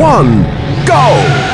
one, go!